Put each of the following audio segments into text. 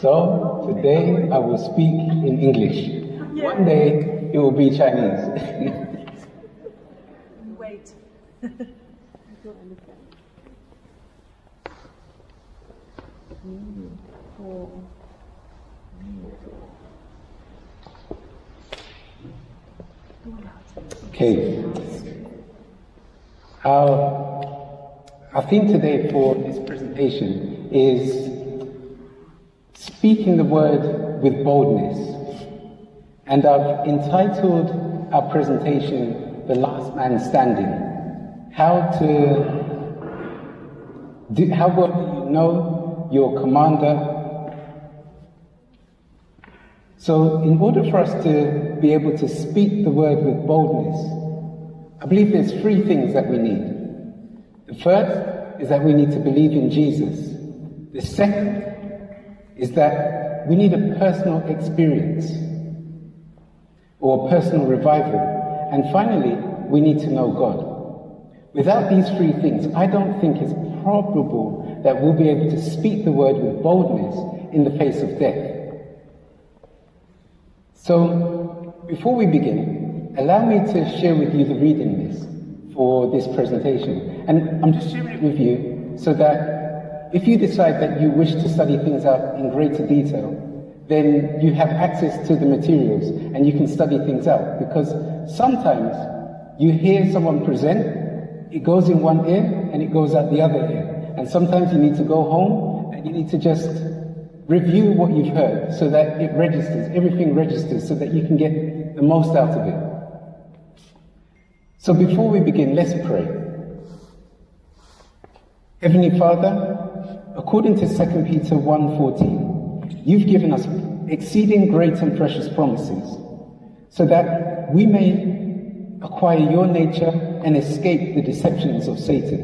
So today I will speak in English. One day it will be Chinese. Wait. Okay. Our, our theme today for this presentation is speaking the word with boldness. And I've entitled our presentation, The Last Man Standing. How to do, how well do you know your commander so, in order for us to be able to speak the word with boldness, I believe there's three things that we need. The first is that we need to believe in Jesus. The second is that we need a personal experience or a personal revival. And finally, we need to know God. Without these three things, I don't think it's probable that we'll be able to speak the word with boldness in the face of death. So, before we begin, allow me to share with you the reading list for this presentation. And I'm just sharing it with you so that if you decide that you wish to study things out in greater detail, then you have access to the materials and you can study things out. Because sometimes you hear someone present, it goes in one ear and it goes out the other ear. And sometimes you need to go home and you need to just Review what you've heard so that it registers, everything registers so that you can get the most out of it. So before we begin, let's pray. Heavenly Father, according to 2 Peter 1:14, you've given us exceeding great and precious promises so that we may acquire your nature and escape the deceptions of Satan.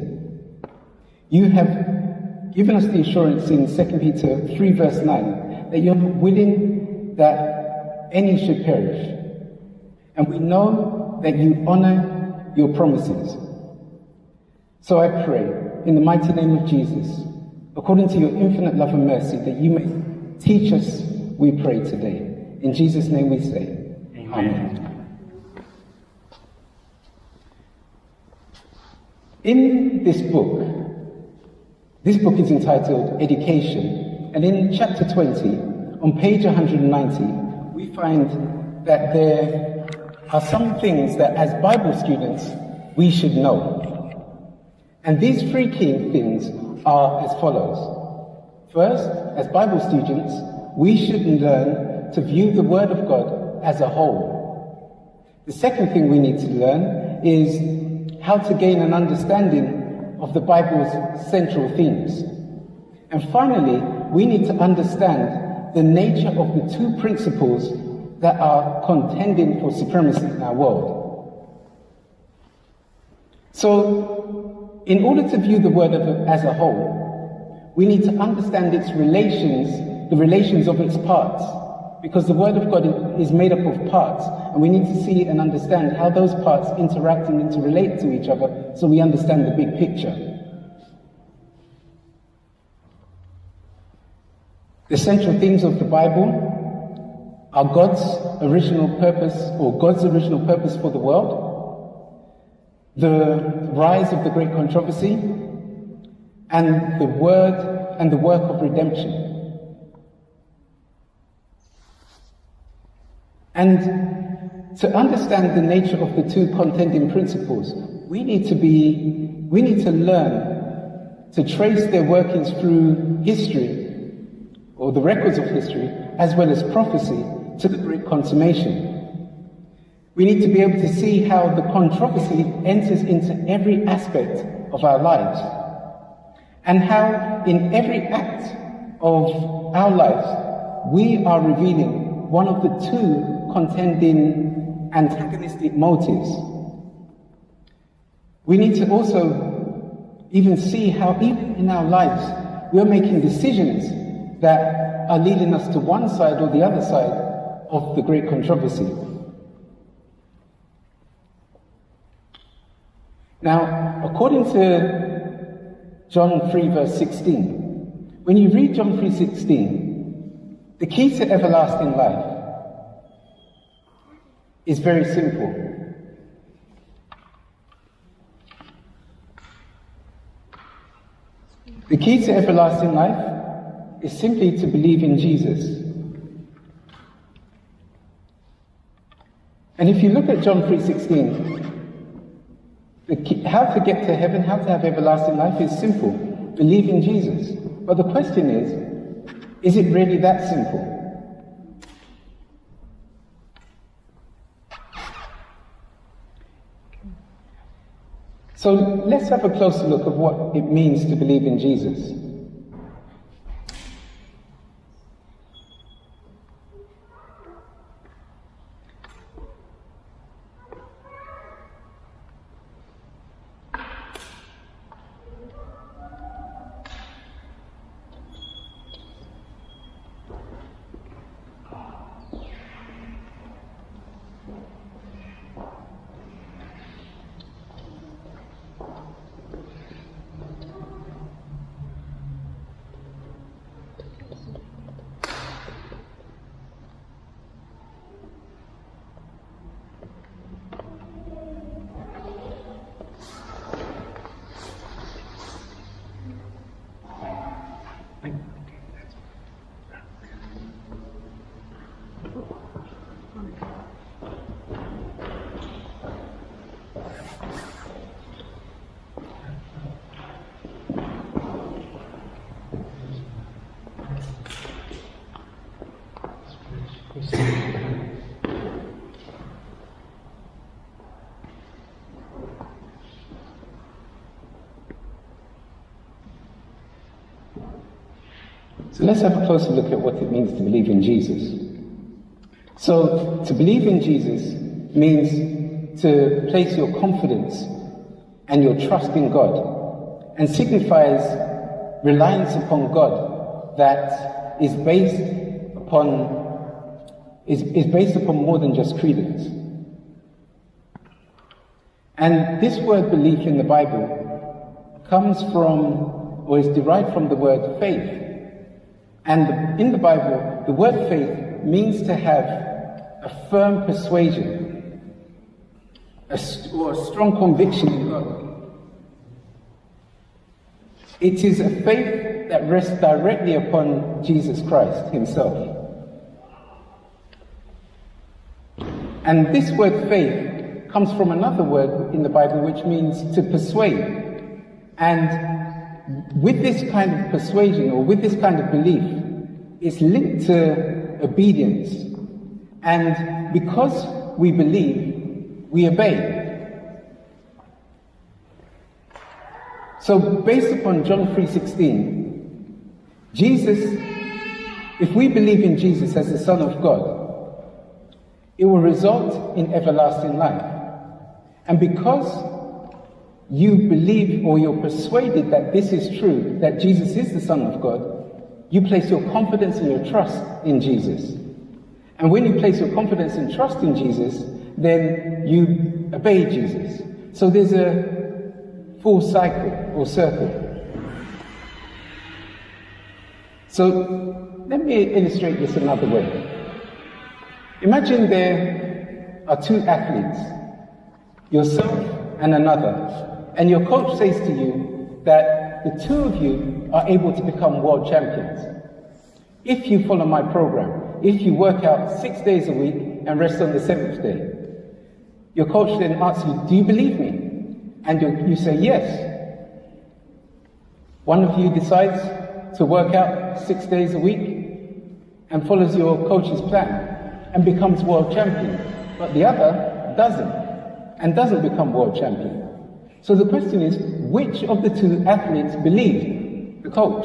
You have given us the assurance in 2 Peter 3 verse 9 that you're not willing that any should perish. And we know that you honor your promises. So I pray in the mighty name of Jesus, according to your infinite love and mercy, that you may teach us, we pray today. In Jesus' name we say, Amen. Amen. In this book, this book is entitled Education, and in chapter 20, on page 190, we find that there are some things that as Bible students we should know. And these three key things are as follows. First, as Bible students, we should learn to view the Word of God as a whole. The second thing we need to learn is how to gain an understanding of the Bible's central themes. And finally, we need to understand the nature of the two principles that are contending for supremacy in our world. So, in order to view the Word as a whole, we need to understand its relations, the relations of its parts, because the Word of God is made up of parts, and we need to see and understand how those parts interact and interrelate to each other so we understand the big picture. The central themes of the Bible are God's original purpose or God's original purpose for the world, the rise of the great controversy, and the word and the work of redemption. And to understand the nature of the two contending principles, we need to be, we need to learn to trace their workings through history, or the records of history, as well as prophecy, to the great consummation. We need to be able to see how the controversy enters into every aspect of our lives, and how in every act of our lives, we are revealing one of the two contending antagonistic motives. We need to also even see how even in our lives we are making decisions that are leading us to one side or the other side of the great controversy. Now, according to John 3 verse 16, when you read John 3:16, the key to everlasting life is very simple. The key to everlasting life is simply to believe in Jesus. And if you look at John 3:16, how to get to heaven, how to have everlasting life is simple. Believe in Jesus. But the question is, is it really that simple? So let's have a closer look of what it means to believe in Jesus. So let's have a closer look at what it means to believe in Jesus. So, to believe in Jesus means to place your confidence and your trust in God and signifies reliance upon God that is based upon is, is based upon more than just credence. And this word belief in the Bible comes from or is derived from the word faith. And in the Bible, the word faith means to have a firm persuasion a or a strong conviction in God. It is a faith that rests directly upon Jesus Christ Himself. And this word faith comes from another word in the Bible which means to persuade. And with this kind of persuasion or with this kind of belief, it's linked to obedience. And because we believe, we obey. So based upon John 3:16, Jesus if we believe in Jesus as the son of God, it will result in everlasting life. And because you believe or you're persuaded that this is true, that Jesus is the Son of God, you place your confidence and your trust in Jesus. And when you place your confidence and trust in Jesus, then you obey Jesus. So there's a full cycle or circle. So let me illustrate this another way. Imagine there are two athletes, yourself and another. And your coach says to you that the two of you are able to become world champions. If you follow my program, if you work out six days a week and rest on the seventh day, your coach then asks you, Do you believe me? And you, you say, Yes. One of you decides to work out six days a week and follows your coach's plan and becomes world champion, but the other doesn't and doesn't become world champion. So the question is, which of the two athletes believed the coach?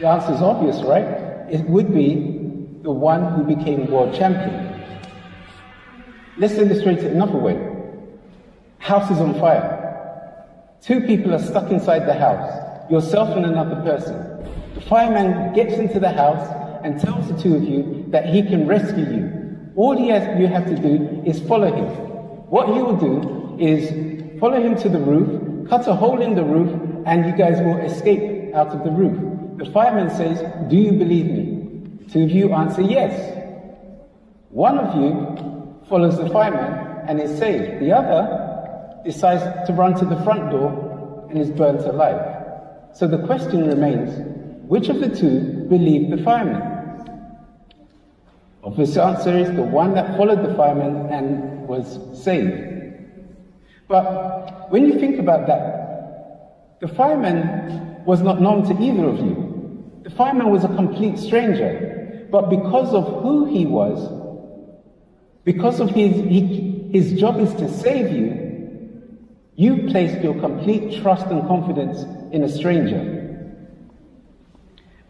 The answer is obvious, right? It would be the one who became world champion. Let's illustrate it another way. House is on fire. Two people are stuck inside the house, yourself and another person. The fireman gets into the house and tells the two of you that he can rescue you. All he has, you have to do is follow him. What he will do is follow him to the roof, cut a hole in the roof, and you guys will escape out of the roof. the fireman says, Do you believe me? Two of you answer yes. One of you follows the fireman and is saved. The other decides to run to the front door and is burnt alive. So the question remains which of the two believed the fireman? Obvious answer is the one that followed the fireman and was saved. But when you think about that, the fireman was not known to either of you. The fireman was a complete stranger. But because of who he was, because of his, he, his job is to save you, you placed your complete trust and confidence in a stranger.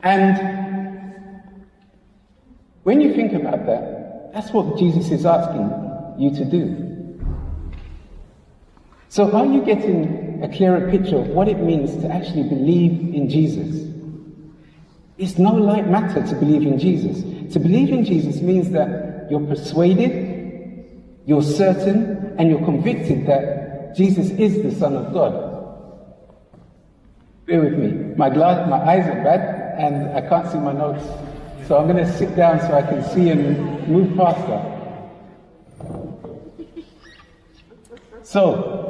And when you think about that, that's what Jesus is asking you to do. So, are you getting a clearer picture of what it means to actually believe in Jesus? It's no light matter to believe in Jesus. To believe in Jesus means that you're persuaded, you're certain, and you're convicted that Jesus is the Son of God. Bear with me. My, glass, my eyes are bad and I can't see my notes. So I'm going to sit down so I can see and move faster. So,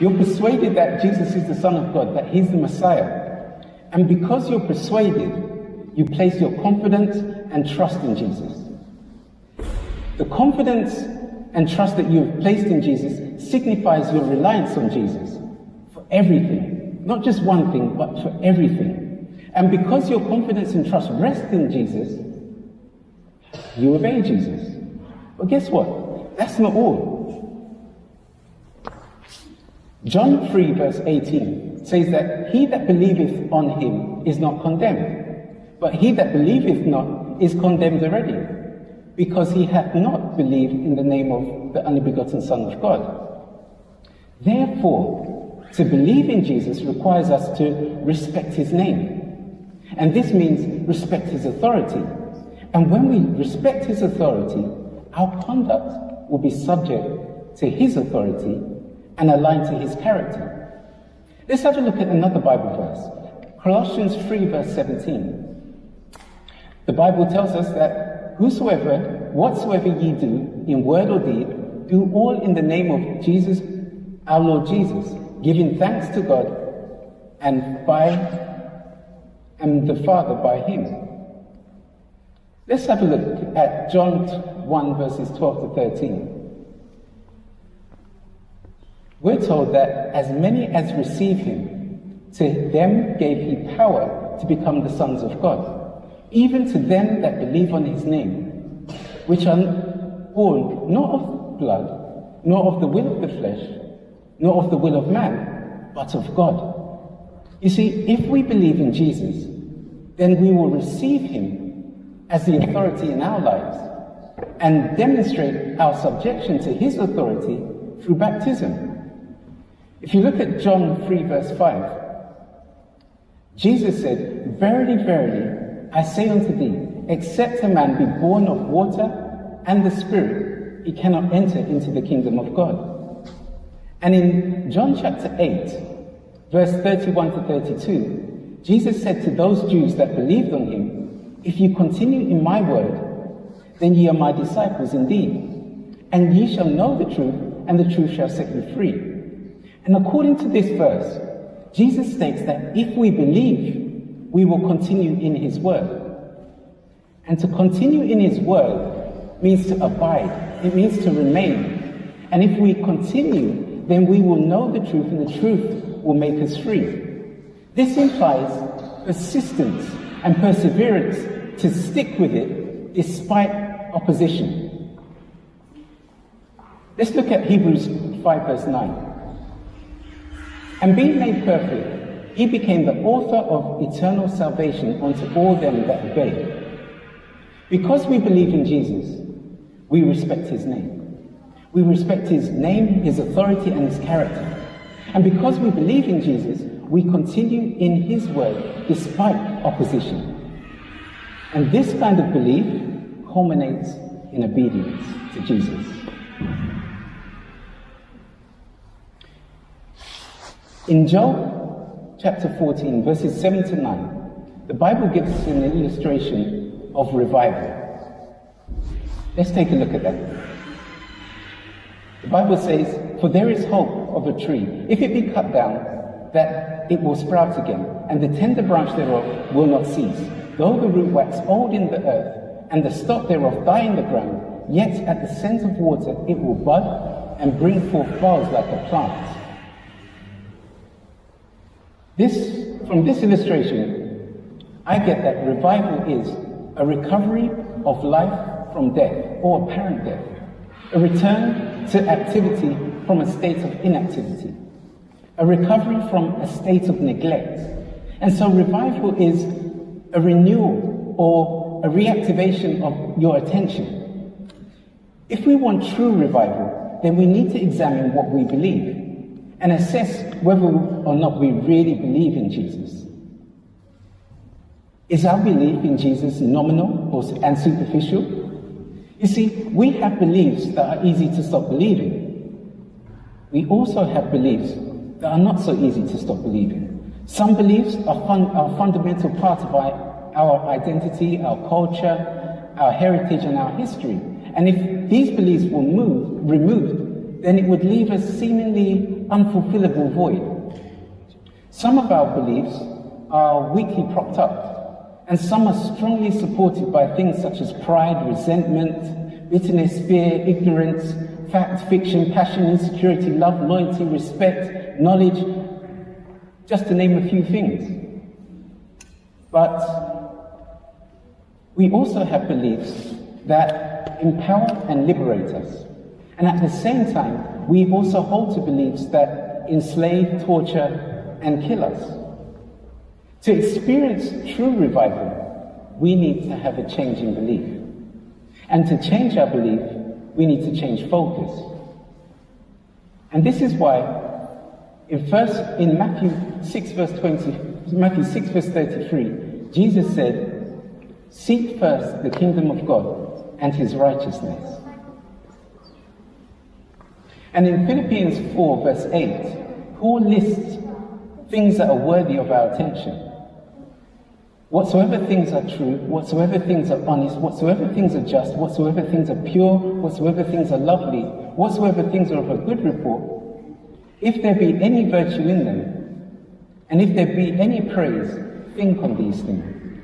you're persuaded that Jesus is the Son of God, that He's the Messiah. And because you're persuaded, you place your confidence and trust in Jesus. The confidence and trust that you've placed in Jesus signifies your reliance on Jesus for everything. Not just one thing, but for everything. And because your confidence and trust rest in Jesus, you obey Jesus. But guess what? That's not all. John 3, verse 18 says that he that believeth on him is not condemned, but he that believeth not is condemned already, because he hath not believed in the name of the only begotten Son of God. Therefore, to believe in Jesus requires us to respect his name. And this means respect his authority. And when we respect his authority, our conduct will be subject to his authority and aligned to his character. Let's have a look at another Bible verse Colossians 3, verse 17. The Bible tells us that whosoever, whatsoever ye do, in word or deed, do all in the name of Jesus, our Lord Jesus, giving thanks to God and by and the Father by him. Let's have a look at John 1 verses 12 to 13 we're told that as many as receive him, to them gave he power to become the sons of God, even to them that believe on his name, which are born not of blood, nor of the will of the flesh, nor of the will of man, but of God. You see, if we believe in Jesus, then we will receive him as the authority in our lives and demonstrate our subjection to his authority through baptism. If you look at John 3, verse 5, Jesus said, Verily, verily, I say unto thee, except a man be born of water and the Spirit, he cannot enter into the kingdom of God. And in John chapter 8, verse 31 to 32, Jesus said to those Jews that believed on him, If you continue in my word, then ye are my disciples indeed, and ye shall know the truth, and the truth shall set you free. And according to this verse, Jesus states that if we believe, we will continue in his word. And to continue in his word means to abide, it means to remain. And if we continue, then we will know the truth, and the truth will make us free. This implies persistence and perseverance to stick with it despite opposition. Let's look at Hebrews 5, verse 9. And being made perfect, he became the author of eternal salvation unto all them that obey. Because we believe in Jesus, we respect his name. We respect his name, his authority, and his character. And because we believe in Jesus, we continue in his word despite opposition. And this kind of belief culminates in obedience to Jesus. In Job chapter 14, verses 7 to 9, the Bible gives us an illustration of revival. Let's take a look at that. The Bible says, For there is hope of a tree, if it be cut down, that it will sprout again, and the tender branch thereof will not cease. Though the root wax old in the earth, and the stock thereof die in the ground, yet at the scent of water it will bud and bring forth boughs like a plant. This, from this illustration, I get that revival is a recovery of life from death or apparent death, a return to activity from a state of inactivity, a recovery from a state of neglect. And so revival is a renewal or a reactivation of your attention. If we want true revival, then we need to examine what we believe and assess whether or not we really believe in Jesus. Is our belief in Jesus nominal and superficial? You see, we have beliefs that are easy to stop believing. We also have beliefs that are not so easy to stop believing. Some beliefs are, fun, are a fundamental part of our, our identity, our culture, our heritage, and our history. And if these beliefs were moved, removed, then it would leave a seemingly unfulfillable void. Some of our beliefs are weakly propped up, and some are strongly supported by things such as pride, resentment, bitterness, fear, ignorance, fact, fiction, passion, insecurity, love, loyalty, respect, knowledge, just to name a few things. But we also have beliefs that empower and liberate us. And at the same time, we also hold to beliefs that enslave, torture, and kill us. To experience true revival, we need to have a change in belief. And to change our belief, we need to change focus. And this is why in first in Matthew 6 verse 20, Matthew 6 verse 33, Jesus said, Seek first the kingdom of God and his righteousness and in Philippians 4, verse 8, Paul lists things that are worthy of our attention. Whatsoever things are true, whatsoever things are honest, whatsoever things are just, whatsoever things are pure, whatsoever things are lovely, whatsoever things are of a good report, if there be any virtue in them, and if there be any praise, think on these things.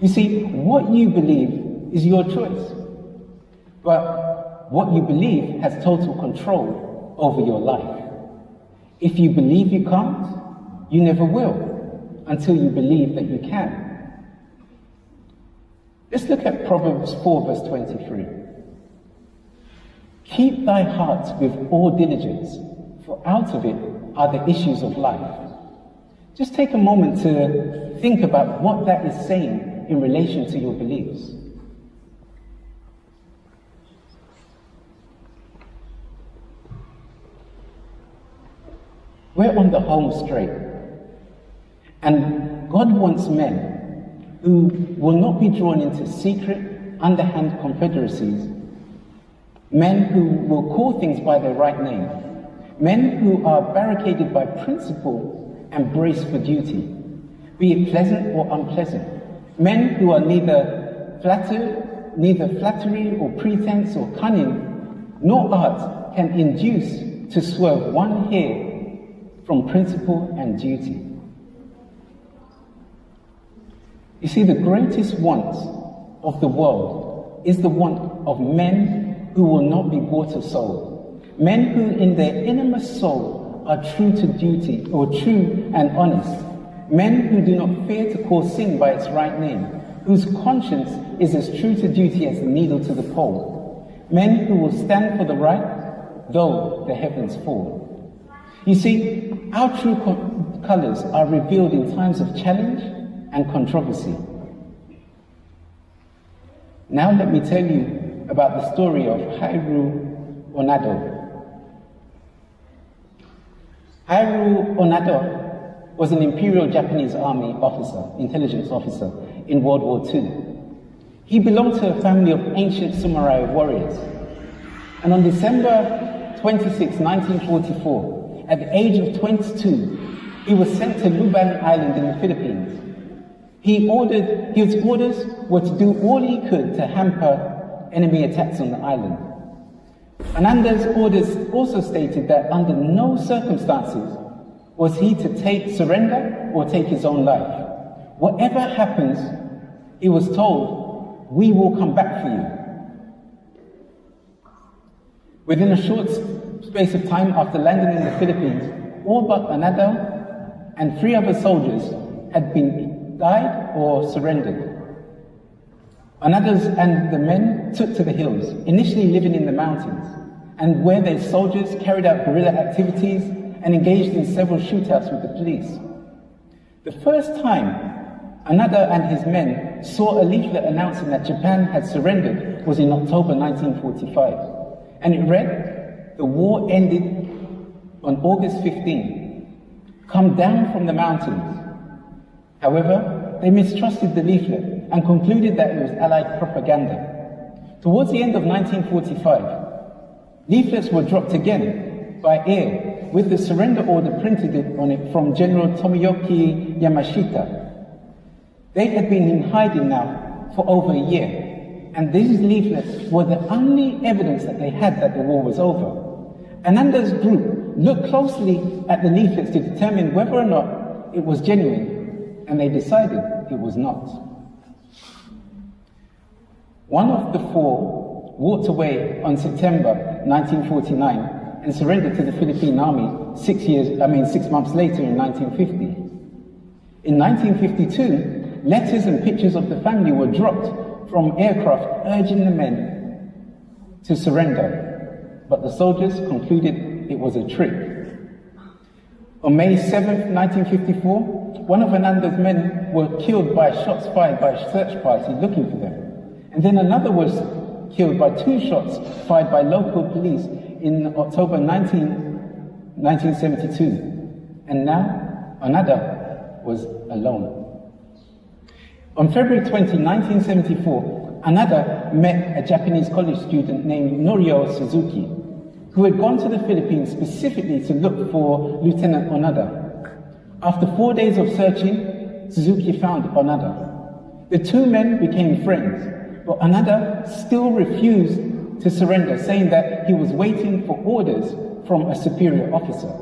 You see, what you believe is your choice. But what you believe has total control over your life. If you believe you can't, you never will until you believe that you can. Let's look at Proverbs 4, verse 23. Keep thy heart with all diligence, for out of it are the issues of life. Just take a moment to think about what that is saying in relation to your beliefs. We're on the home straight. And God wants men who will not be drawn into secret, underhand confederacies, men who will call things by their right name, men who are barricaded by principle and braced for duty, be it pleasant or unpleasant, men who are neither flatter, neither flattery or pretense or cunning, nor art can induce to swerve one hair from principle and duty. You see, the greatest want of the world is the want of men who will not be bought or sold. Men who, in their innermost soul, are true to duty or true and honest. Men who do not fear to call sin by its right name, whose conscience is as true to duty as the needle to the pole. Men who will stand for the right, though the heavens fall. You see, our true co- colors are revealed in times of challenge and controversy. Now let me tell you about the story of Hiroo Onoda. Hiroo Onoda was an Imperial Japanese Army officer, intelligence officer, in World War II. He belonged to a family of ancient samurai warriors. And on December 26, 1944, at the age of 22, he was sent to Lubang Island in the Philippines. He ordered, his orders were to do all he could to hamper enemy attacks on the island. Onoda's orders also stated that under no circumstances was he to take surrender or take his own life. Whatever happens, he was told, we will come back for you. Within a short space of time after landing in the Philippines, all but Onoda and three other soldiers had been died or surrendered. Onoda's and the men took to the hills, initially living in the mountains, and where their soldiers carried out guerrilla activities and engaged in several shootouts with the police. The first time Onoda and his men saw a leaflet announcing that Japan had surrendered was in October 1945. And it read, The war ended on August 15. Come down from the mountains. However, they mistrusted the leaflet and concluded that it was Allied propaganda. Towards the end of 1945, leaflets were dropped again by air with the surrender order printed on it from General Tomoyuki Yamashita, they had been in hiding now for over a year, and these leaflets were the only evidence that they had that the war was over. Onoda's group looked closely at the leaflets to determine whether or not it was genuine, and they decided it was not. One of the four walked away on September 1949 and surrendered to the Philippine Army six years, I mean six months later in 1950. In 1952, letters and pictures of the family were dropped from aircraft urging the men to surrender, but the soldiers concluded it was a trick. On May 7, 1954, one of Onoda's men were killed by shots fired by search party looking for them. And then another was killed by two shots fired by local police in October 19, 1972. And now Onoda was alone. On February 20, 1974, Onoda met a Japanese college student named Norio Suzuki, who had gone to the Philippines specifically to look for Lieutenant Onoda. After four days of searching, Suzuki found Onoda. The two men became friends, but Onoda still refused to surrender, saying that he was waiting for orders from a superior officer.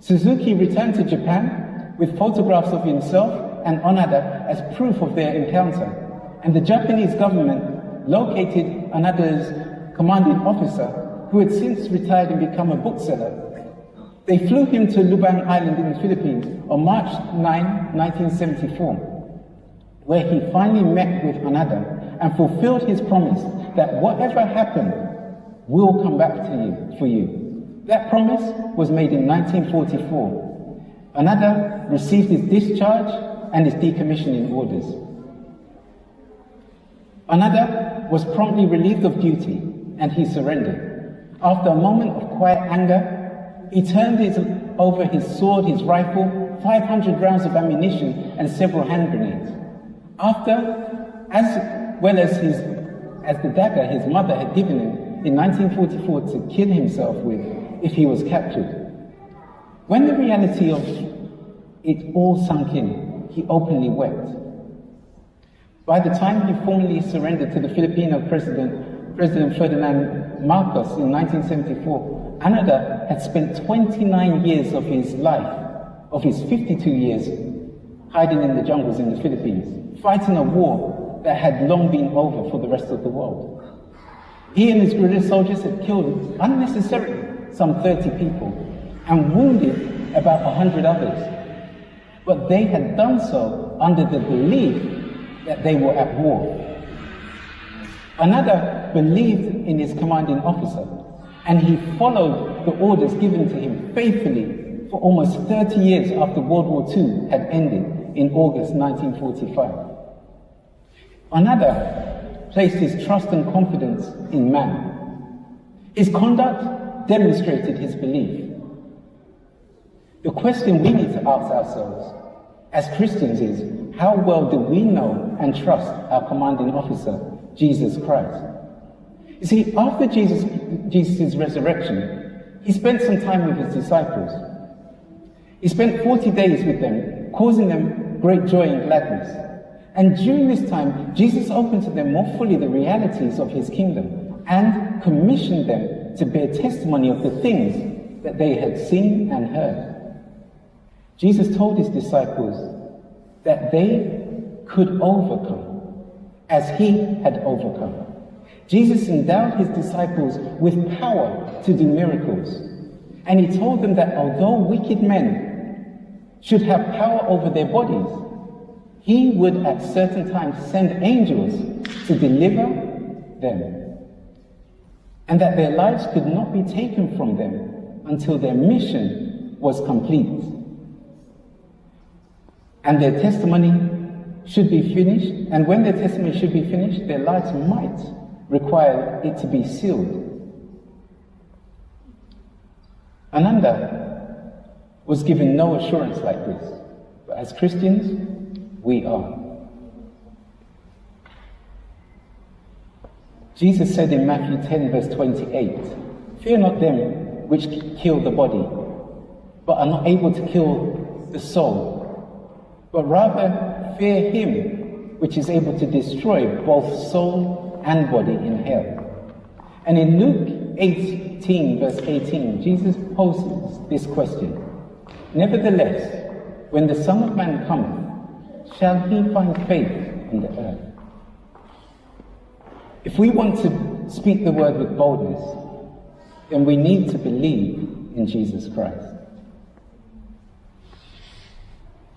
Suzuki returned to Japan with photographs of himself and Onoda as proof of their encounter. And the Japanese government located Onoda's commanding officer, who had since retired and become a bookseller. They flew him to Lubang Island in the Philippines on March 9, 1974, where he finally met with Onoda and fulfilled his promise that whatever happened will come back to you for you. That promise was made in 1944. Onoda received his discharge and his decommissioning orders. Onoda was promptly relieved of duty and he surrendered. After a moment of quiet anger, he turned his, over his sword, his rifle, 500 rounds of ammunition, and several hand grenades. After, as well as, his, as the dagger his mother had given him in 1944 to kill himself with if he was captured. When the reality of it all sunk in, he openly wept. By the time he formally surrendered to the Filipino president, President Ferdinand Marcos in 1974, Onoda had spent 29 years of his life, of his 52 years, hiding in the jungles in the Philippines, fighting a war that had long been over for the rest of the world. He and his guerrilla soldiers had killed unnecessarily some 30 people and wounded about 100 others but they had done so under the belief that they were at war. Onoda believed in his commanding officer, and he followed the orders given to him faithfully for almost 30 years after World War II had ended in August 1945. Onoda placed his trust and confidence in man. His conduct demonstrated his belief. The question we need to ask ourselves as Christians is how well do we know and trust our commanding officer, Jesus Christ? You see, after Jesus' Jesus' resurrection, he spent some time with his disciples. He spent 40 days with them, causing them great joy and gladness. And during this time, Jesus opened to them more fully the realities of his kingdom and commissioned them to bear testimony of the things that they had seen and heard. Jesus told his disciples that they could overcome as he had overcome. Jesus endowed his disciples with power to do miracles. And he told them that although wicked men should have power over their bodies, he would at certain times send angels to deliver them. And that their lives could not be taken from them until their mission was complete. And their testimony should be finished, and when their testimony should be finished, their lives might require it to be sealed. Onoda was given no assurance like this, but as Christians, we are. Jesus said in Matthew 10, verse 28, Fear not them which kill the body, but are not able to kill the soul, but rather fear him which is able to destroy both soul and body in hell. And in Luke 18, verse 18, Jesus poses this question Nevertheless, when the Son of Man cometh, shall he find faith on the earth? If we want to speak the word with boldness, then we need to believe in Jesus Christ.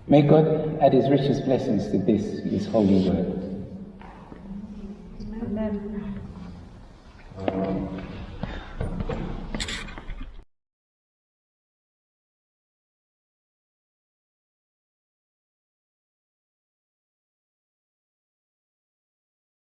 May God add his richest blessings to this, his holy word. Amen. Um,